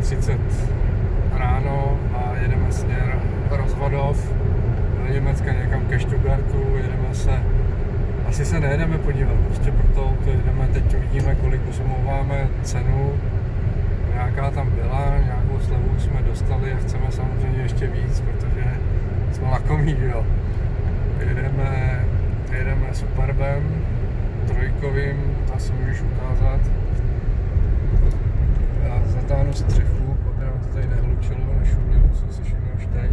6.30 ráno a jedeme směr Rozvodov do Německa někam ke Stuttgartu, jedeme se, asi se nejedeme podívat, prostě proto to jedeme, teď uvidíme, kolik uzmouváme cenu, nějaká tam byla, nějakou slevu jsme dostali a chceme samozřejmě ještě víc, protože jsme lakomí, jo. Jedeme, jedeme Superbem, trojkovým, to si můžeš ukázat. Já zatáhnu střechu, aby nám to tady nehlučilo, nešumělo, co si všiml už teď.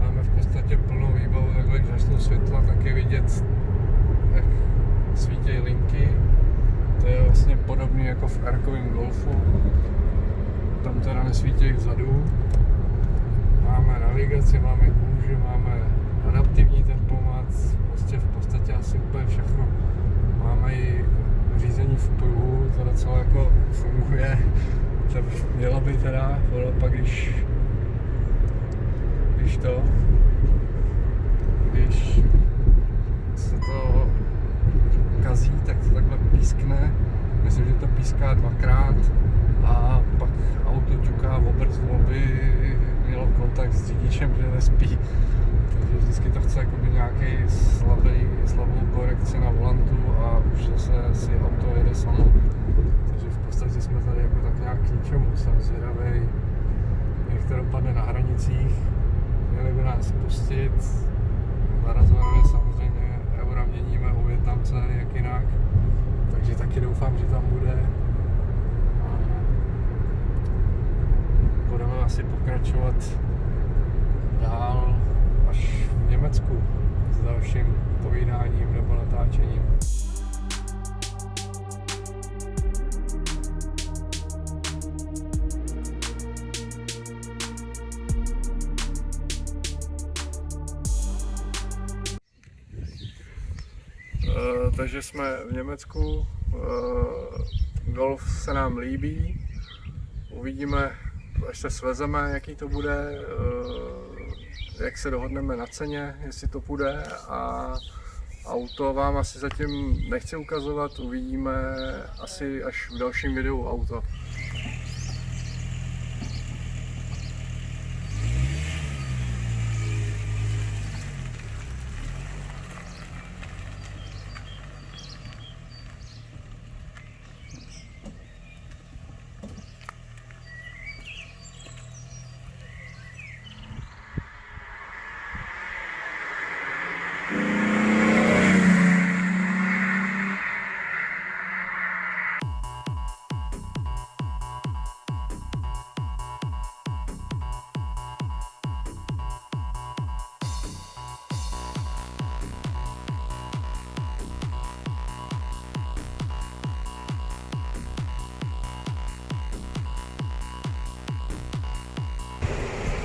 Máme v podstatě plnou výbavu, takhle když začnou světla, tak je vidět, jak svítějí linky. To je vlastně podobný jako v Arkovém Golfu. Tam teda nesvítějí vzadu. Máme navigaci, máme kůži, máme adaptivní tempomat, prostě v podstatě asi úplně všechno. Máme i řízení v pruhu, to docela jako funguje. To mělo by teda, pak když, když to, když se to kazí, tak to takhle pískne. Myslím, že to píská dvakrát a pak auto ťuká v obrzdu, aby mělo kontakt s řidičem, že nespí. Takže vždycky to chce jakoby nějaký slabý, slabou korekci na volantu a už zase si auto jede samo. Takže v podstatě jsme tady jako tak nějak k ničemu. Jsem zvědavý, jak to dopadne na hranicích. Měli by nás pustit. Na rozhorově samozřejmě eura měníme u Větnamce, jak jinak. Takže taky doufám, že tam bude. Budeme asi pokračovat dál až v Německu s dalším povídáním nebo natáčením. Takže jsme v Německu, eh, golf se nám líbí, uvidíme, až se svezeme, jaký to bude, eh, jak se dohodneme na ceně, jestli to půjde a auto vám asi zatím nechci ukazovat, uvidíme asi až v dalším videu auto.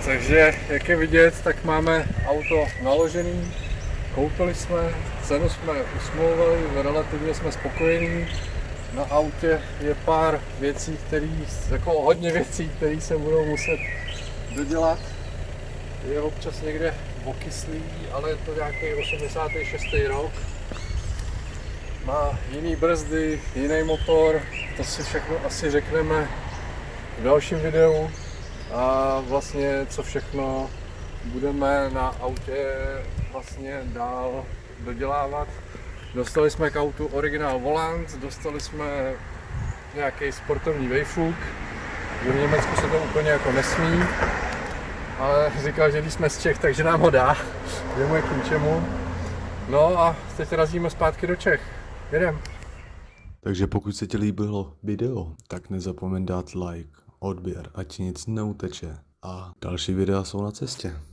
Takže jak je vidět, tak máme auto naložený, koupili jsme, cenu jsme usmlouvali, relativně jsme spokojení. Na autě je pár věcí, který, jako hodně věcí, které se budou muset dodělat. Je občas někde okyslý, ale je to nějaký 86. rok. Má jiný brzdy, jiný motor, to si všechno asi řekneme v dalším videu a vlastně co všechno budeme na autě vlastně dál dodělávat. Dostali jsme k autu originál volant, dostali jsme nějaký sportovní vejfuk, v Německu se to úplně jako nesmí, ale říkal, že když jsme z Čech, takže nám ho dá, je mu k ničemu. No a teď razíme zpátky do Čech. Jedem. Takže pokud se ti líbilo video, tak nezapomeň dát like, odběr, ať nic neuteče. A další videa jsou na cestě.